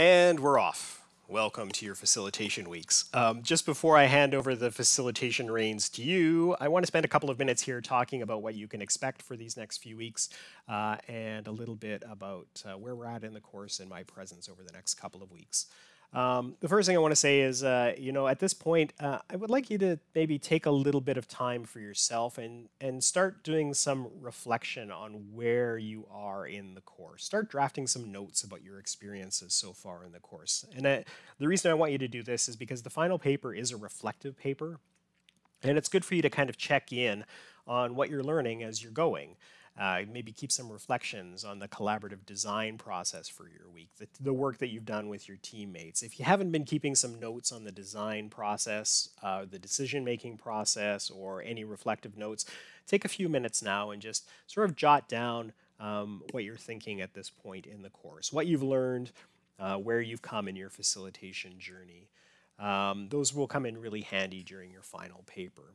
And we're off. Welcome to your facilitation weeks. Um, just before I hand over the facilitation reins to you, I want to spend a couple of minutes here talking about what you can expect for these next few weeks uh, and a little bit about uh, where we're at in the course and my presence over the next couple of weeks. Um, the first thing I want to say is, uh, you know, at this point, uh, I would like you to maybe take a little bit of time for yourself and and start doing some reflection on where you are in the course. Start drafting some notes about your experiences so far in the course. And the reason I want you to do this is because the final paper is a reflective paper, and it's good for you to kind of check in on what you're learning as you're going. Uh, maybe keep some reflections on the collaborative design process for your week, the, the, work that you've done with your teammates. If you haven't been keeping some notes on the design process, uh, the decision-making process, or any reflective notes, take a few minutes now and just sort of jot down um, what you're thinking at this point in the course, what you've learned, uh, where you've come in your facilitation journey. Um, those will come in really handy during your final paper.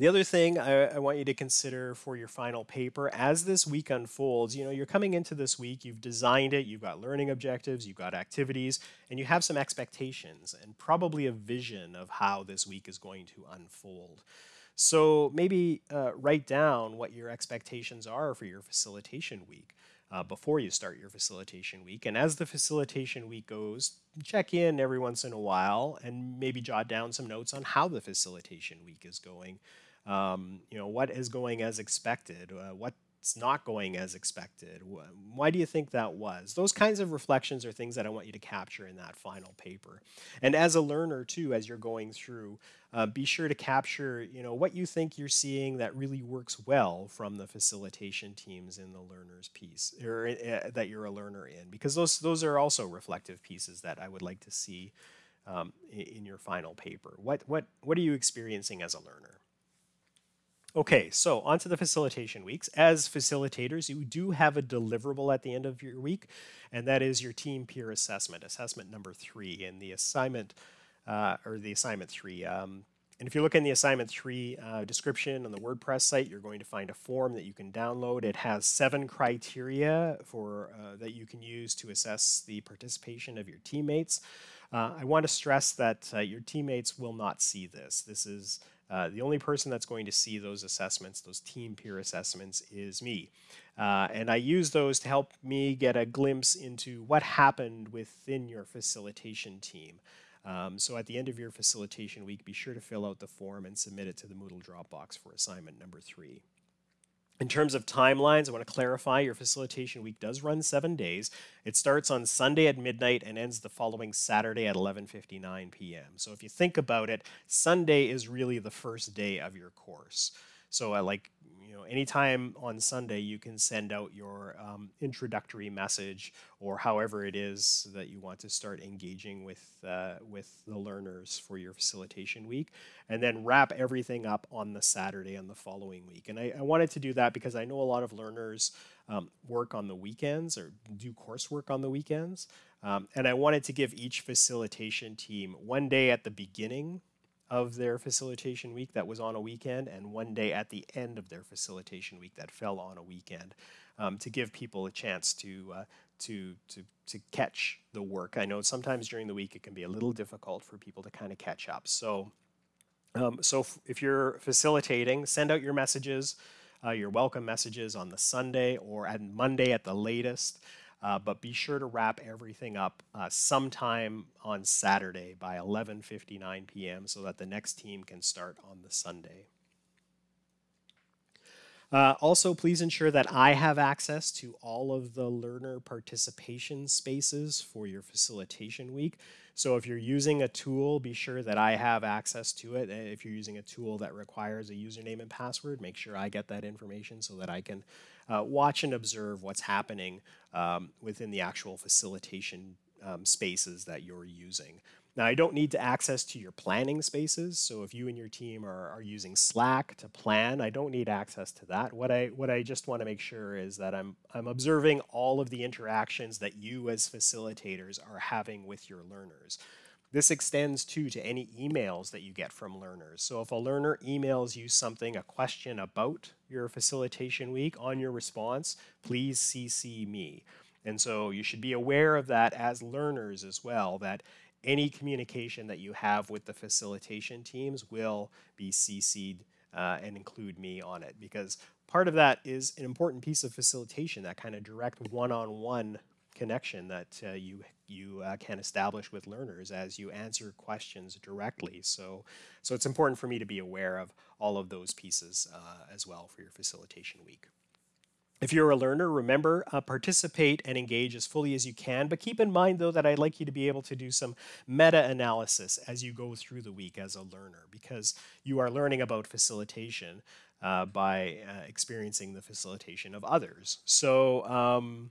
The other thing I, I, want you to consider for your final paper, as this week unfolds, you know, you're coming into this week, you've designed it, you've got learning objectives, you've got activities, and you have some expectations and probably a vision of how this week is going to unfold. So maybe uh, write down what your expectations are for your facilitation week uh, before you start your facilitation week. And as the facilitation week goes, check in every once in a while and maybe jot down some notes on how the facilitation week is going um, you know, what is going as expected? Uh, what's not going as expected? Why do you think that was? Those kinds of reflections are things that I want you to capture in that final paper. And as a learner too, as you're going through, uh, be sure to capture, you know, what you think you're seeing that really works well from the facilitation teams in the learners piece, or uh, that you're a learner in, because those those are also reflective pieces that I would like to see um, in, your final paper. What what what are you experiencing as a learner? Okay, so onto the facilitation weeks. As facilitators, you do have a deliverable at the end of your week, and that is your team peer assessment, assessment number three, and the assignment, uh, or the assignment three. Um, and if you look in the assignment three uh, description on the WordPress site, you're going to find a form that you can download. It has seven criteria for uh, that you can use to assess the participation of your teammates. Uh, I want to stress that uh, your teammates will not see this. This is uh, the only person that's going to see those assessments, those team peer assessments, is me. Uh, and I use those to help me get a glimpse into what happened within your facilitation team. Um, so at the end of your facilitation week, be sure to fill out the form and submit it to the Moodle Dropbox for assignment number three. In terms of timelines, I want to clarify your facilitation week does run seven days. It starts on Sunday at midnight and ends the following Saturday at 11.59 p.m. So if you think about it, Sunday is really the first day of your course. So I like you know, anytime on Sunday you can send out your um, introductory message or however it is that you want to start engaging with, uh, with the learners for your facilitation week and then wrap everything up on the Saturday and the following week. And I, I wanted to do that because I know a lot of learners um, work on the weekends or do coursework on the weekends. Um, and I wanted to give each facilitation team one day at the beginning of their facilitation week that was on a weekend and one day at the end of their facilitation week that fell on a weekend um, to give people a chance to, uh, to, to, to catch the work. I know sometimes during the week it can be a little difficult for people to kind of catch up. So, um, so if you're facilitating, send out your messages, uh, your welcome messages on the Sunday or at Monday at the latest. Uh, but be sure to wrap everything up uh, sometime on Saturday by 11.59 p.m. so that the next team can start on the Sunday. Uh, also, please ensure that I have access to all of the learner participation spaces for your facilitation week. So if you're using a tool, be sure that I have access to it. If you're using a tool that requires a username and password, make sure I get that information so that I can uh, watch and observe what's happening um, within the actual facilitation um, spaces that you're using. Now, I don't need to access to your planning spaces. So if you and your team are, are using Slack to plan, I don't need access to that. What I, what I just want to make sure is that I'm, I'm observing all of the interactions that you as facilitators are having with your learners. This extends too to any emails that you get from learners. So if a learner emails you something, a question about your facilitation week on your response, please CC me. And so you should be aware of that as learners as well, that any communication that you have with the facilitation teams will be CC'd uh, and include me on it because part of that is an important piece of facilitation, that kind of direct one-on-one connection that uh, you you uh, can establish with learners as you answer questions directly. So, so it's important for me to be aware of all of those pieces uh, as well for your facilitation week. If you're a learner, remember, uh, participate and engage as fully as you can, but keep in mind though that I'd like you to be able to do some meta-analysis as you go through the week as a learner because you are learning about facilitation uh, by uh, experiencing the facilitation of others. So um,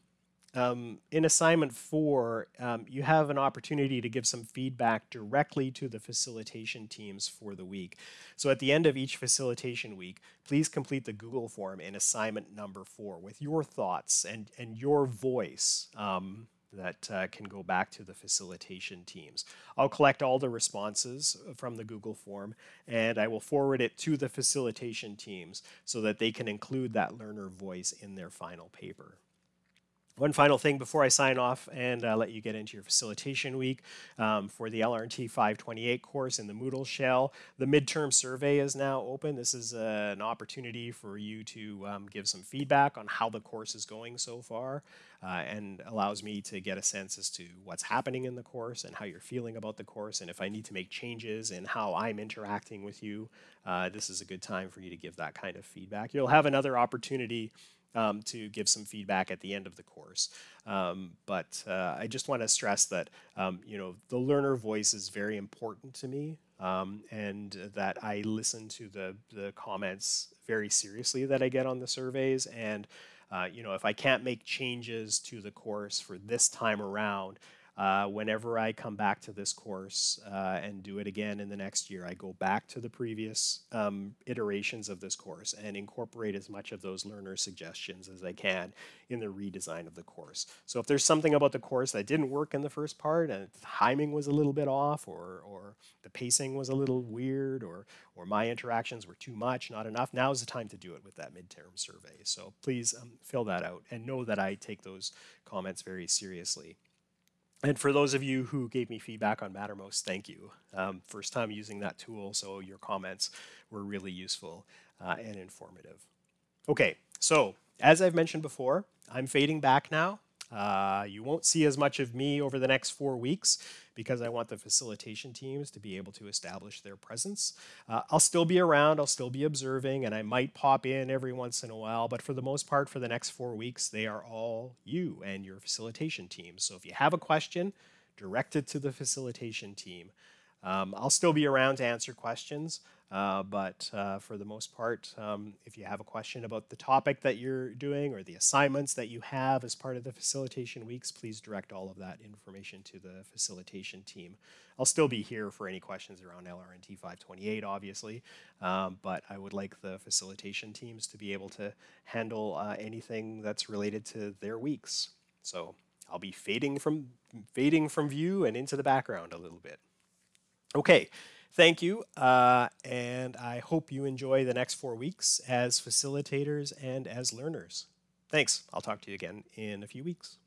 um, in assignment four, um, you have an opportunity to give some feedback directly to the facilitation teams for the week. So at the end of each facilitation week, please complete the Google form in assignment number four with your thoughts and, and your voice um, that uh, can go back to the facilitation teams. I'll collect all the responses from the Google form and I will forward it to the facilitation teams so that they can include that learner voice in their final paper. One final thing before I sign off and uh, let you get into your facilitation week um, for the LRNT 528 course in the Moodle shell. The midterm survey is now open. This is uh, an opportunity for you to um, give some feedback on how the course is going so far uh, and allows me to get a sense as to what's happening in the course and how you're feeling about the course and if I need to make changes in how I'm interacting with you, uh, this is a good time for you to give that kind of feedback. You'll have another opportunity um, to give some feedback at the end of the course. Um, but uh, I just want to stress that um, you know the learner voice is very important to me, um, and that I listen to the the comments very seriously that I get on the surveys. And uh, you know if I can't make changes to the course for this time around, uh, whenever I come back to this course uh, and do it again in the next year, I go back to the previous um, iterations of this course and incorporate as much of those learner suggestions as I can in the redesign of the course. So if there's something about the course that didn't work in the first part and timing was a little bit off or, or the pacing was a little weird or, or my interactions were too much, not enough, now is the time to do it with that midterm survey. So please um, fill that out and know that I take those comments very seriously. And for those of you who gave me feedback on Mattermost, thank you. Um, first time using that tool, so your comments were really useful uh, and informative. Okay, so as I've mentioned before, I'm fading back now. Uh, you won't see as much of me over the next four weeks because I want the facilitation teams to be able to establish their presence. Uh, I'll still be around, I'll still be observing, and I might pop in every once in a while, but for the most part, for the next four weeks, they are all you and your facilitation team. So if you have a question, direct it to the facilitation team. Um, I'll still be around to answer questions. Uh, but uh, for the most part, um, if you have a question about the topic that you're doing or the assignments that you have as part of the facilitation weeks, please direct all of that information to the facilitation team. I'll still be here for any questions around LRNT 528, obviously, um, but I would like the facilitation teams to be able to handle uh, anything that's related to their weeks. So I'll be fading from fading from view and into the background a little bit. Okay. Thank you, uh, and I hope you enjoy the next four weeks as facilitators and as learners. Thanks. I'll talk to you again in a few weeks.